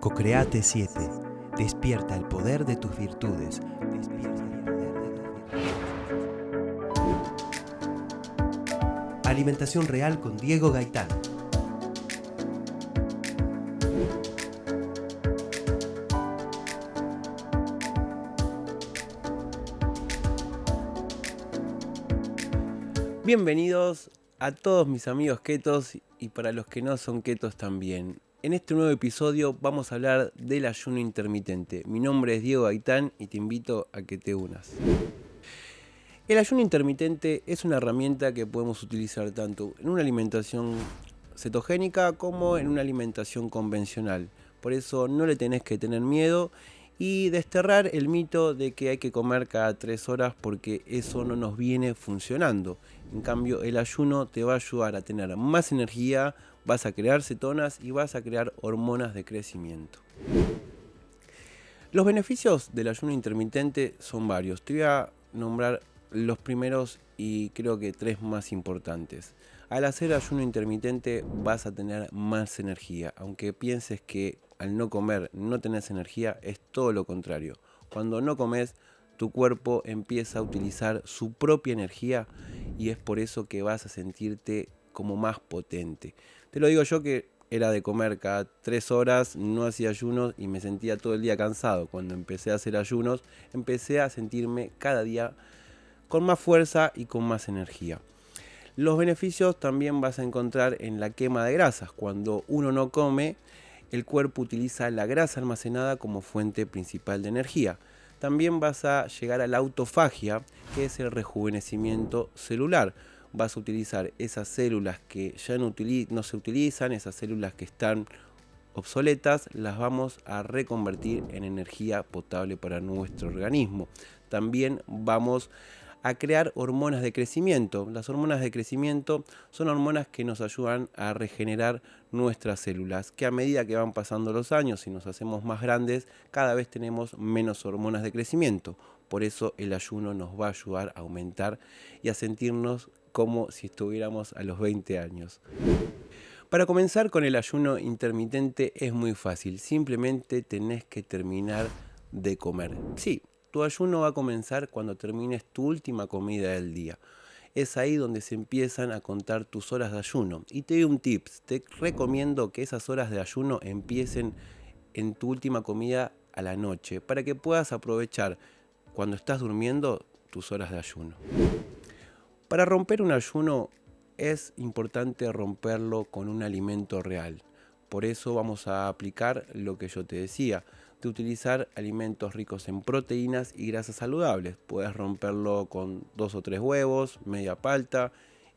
Cocreate 7. Despierta el poder de tus virtudes. Despierta el poder de tus virtudes. Alimentación real con Diego Gaitán. Bienvenidos a todos mis amigos ketos y para los que no son ketos también. En este nuevo episodio vamos a hablar del ayuno intermitente. Mi nombre es Diego Gaitán y te invito a que te unas. El ayuno intermitente es una herramienta que podemos utilizar tanto en una alimentación cetogénica como en una alimentación convencional. Por eso no le tenés que tener miedo y desterrar el mito de que hay que comer cada tres horas porque eso no nos viene funcionando. En cambio, el ayuno te va a ayudar a tener más energía, vas a crear cetonas y vas a crear hormonas de crecimiento. Los beneficios del ayuno intermitente son varios. Te voy a nombrar los primeros y creo que tres más importantes. Al hacer ayuno intermitente vas a tener más energía, aunque pienses que al no comer no tenés energía, es todo lo contrario. Cuando no comes, tu cuerpo empieza a utilizar su propia energía y es por eso que vas a sentirte como más potente. Te lo digo yo que era de comer cada tres horas, no hacía ayunos y me sentía todo el día cansado. Cuando empecé a hacer ayunos, empecé a sentirme cada día con más fuerza y con más energía. Los beneficios también vas a encontrar en la quema de grasas. Cuando uno no come, el cuerpo utiliza la grasa almacenada como fuente principal de energía. También vas a llegar a la autofagia, que es el rejuvenecimiento celular vas a utilizar esas células que ya no, se utilizan, esas células que están obsoletas, las vamos a reconvertir en energía potable para nuestro organismo. También vamos a crear hormonas de crecimiento. Las hormonas de crecimiento son hormonas que nos ayudan a regenerar nuestras células, que a medida que van pasando los años y nos hacemos más grandes, cada vez tenemos menos hormonas de crecimiento. Por eso el ayuno nos va a ayudar a aumentar y a sentirnos como si estuviéramos a los 20 años. Para comenzar con el ayuno intermitente es muy fácil, simplemente tenés que terminar de comer. Sí, tu ayuno va a comenzar cuando termines tu última comida del día. Es ahí donde se empiezan a contar tus horas de ayuno. Y te doy un tips, te recomiendo que esas horas de ayuno empiecen en tu última comida a la noche, para que puedas aprovechar cuando estás durmiendo tus horas de ayuno. Para romper un ayuno es importante romperlo con un alimento real. Por eso vamos a aplicar lo que yo te decía, de utilizar alimentos ricos en proteínas y grasas saludables. Puedes romperlo con dos o tres huevos, media palta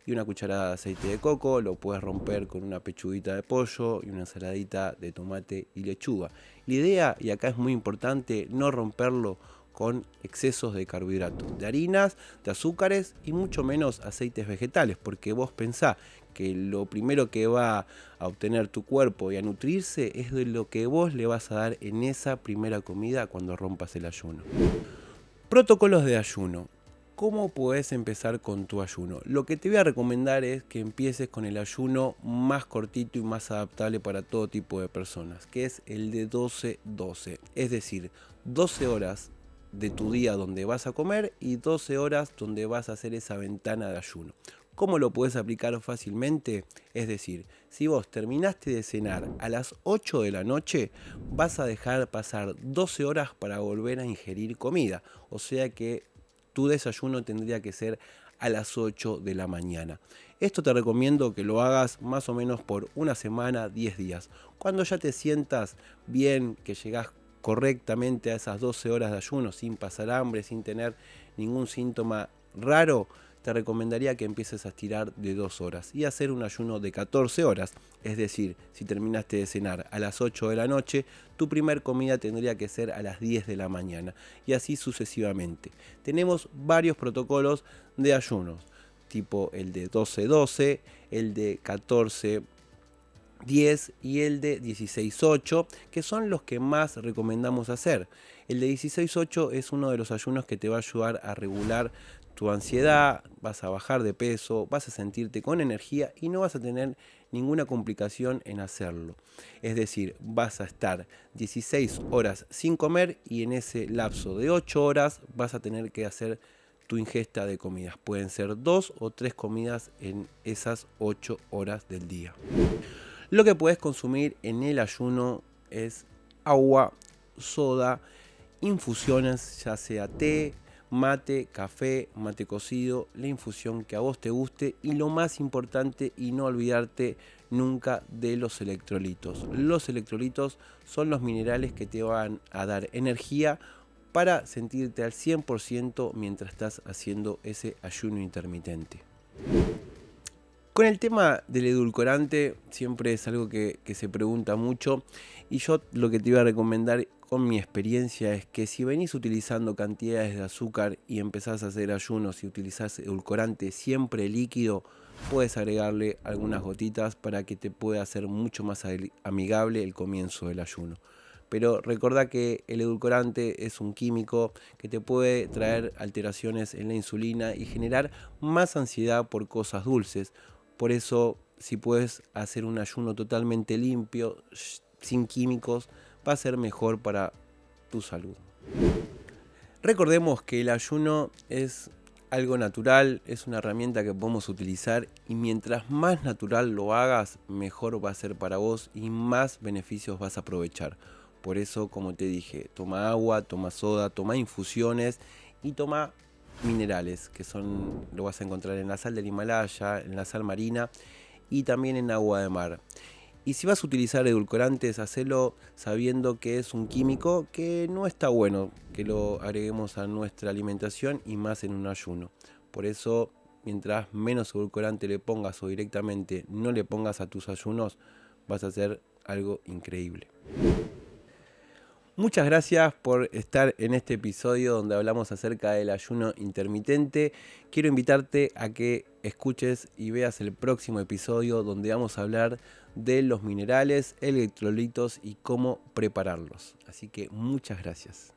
y una cucharada de aceite de coco. Lo puedes romper con una pechuguita de pollo y una ensaladita de tomate y lechuga. La idea, y acá es muy importante, no romperlo con excesos de carbohidratos, de harinas, de azúcares y mucho menos aceites vegetales, porque vos pensás que lo primero que va a obtener tu cuerpo y a nutrirse es de lo que vos le vas a dar en esa primera comida cuando rompas el ayuno. Protocolos de ayuno. ¿Cómo puedes empezar con tu ayuno? Lo que te voy a recomendar es que empieces con el ayuno más cortito y más adaptable para todo tipo de personas, que es el de 12-12, es decir, 12 horas de tu día donde vas a comer y 12 horas donde vas a hacer esa ventana de ayuno. ¿Cómo lo puedes aplicar fácilmente? Es decir, si vos terminaste de cenar a las 8 de la noche, vas a dejar pasar 12 horas para volver a ingerir comida. O sea que tu desayuno tendría que ser a las 8 de la mañana. Esto te recomiendo que lo hagas más o menos por una semana, 10 días. Cuando ya te sientas bien, que llegas correctamente a esas 12 horas de ayuno sin pasar hambre, sin tener ningún síntoma raro, te recomendaría que empieces a estirar de 2 horas y hacer un ayuno de 14 horas. Es decir, si terminaste de cenar a las 8 de la noche, tu primer comida tendría que ser a las 10 de la mañana y así sucesivamente. Tenemos varios protocolos de ayunos, tipo el de 12-12, el de 14 10 y el de 16-8, que son los que más recomendamos hacer. El de 16-8 es uno de los ayunos que te va a ayudar a regular tu ansiedad, vas a bajar de peso, vas a sentirte con energía y no vas a tener ninguna complicación en hacerlo. Es decir, vas a estar 16 horas sin comer y en ese lapso de 8 horas vas a tener que hacer tu ingesta de comidas. Pueden ser dos o tres comidas en esas 8 horas del día. Lo que puedes consumir en el ayuno es agua, soda, infusiones, ya sea té, mate, café, mate cocido, la infusión que a vos te guste y lo más importante y no olvidarte nunca de los electrolitos. Los electrolitos son los minerales que te van a dar energía para sentirte al 100% mientras estás haciendo ese ayuno intermitente. Con el tema del edulcorante siempre es algo que, se pregunta mucho y yo lo que te iba a recomendar con mi experiencia es que si venís utilizando cantidades de azúcar y empezás a hacer ayunos y utilizás edulcorante siempre líquido, puedes agregarle algunas gotitas para que te pueda hacer mucho más amigable el comienzo del ayuno. Pero recuerda que el edulcorante es un químico que te puede traer alteraciones en la insulina y generar más ansiedad por cosas dulces. Por eso, si puedes hacer un ayuno totalmente limpio, sin químicos, va a ser mejor para tu salud. Recordemos que el ayuno es algo natural, es una herramienta que podemos utilizar y mientras más natural lo hagas, mejor va a ser para vos y más beneficios vas a aprovechar. Por eso, como te dije, toma agua, toma soda, toma infusiones y toma minerales, que son, lo vas a encontrar en la sal del Himalaya, en la sal marina y también en agua de mar. Y si vas a utilizar edulcorantes, hacelo sabiendo que es un químico que no está bueno que lo agreguemos a nuestra alimentación y más en un ayuno. Por eso, mientras menos edulcorante le pongas o directamente no le pongas a tus ayunos, vas a hacer algo increíble. Muchas gracias por estar en este episodio donde hablamos acerca del ayuno intermitente. Quiero invitarte a que escuches y veas el próximo episodio donde vamos a hablar de los minerales, electrolitos y cómo prepararlos. Así que muchas gracias.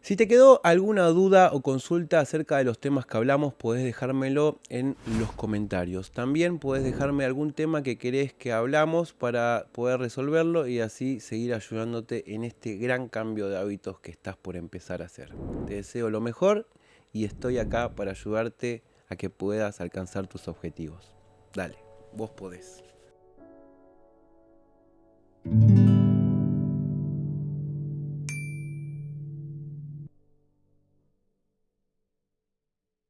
Si te quedó alguna duda o consulta acerca de los temas que hablamos, puedes dejármelo en los comentarios. También puedes dejarme algún tema que querés que hablamos para poder resolverlo y así seguir ayudándote en este gran cambio de hábitos que estás por empezar a hacer. Te deseo lo mejor y estoy acá para ayudarte a que puedas alcanzar tus objetivos. Dale, vos podés.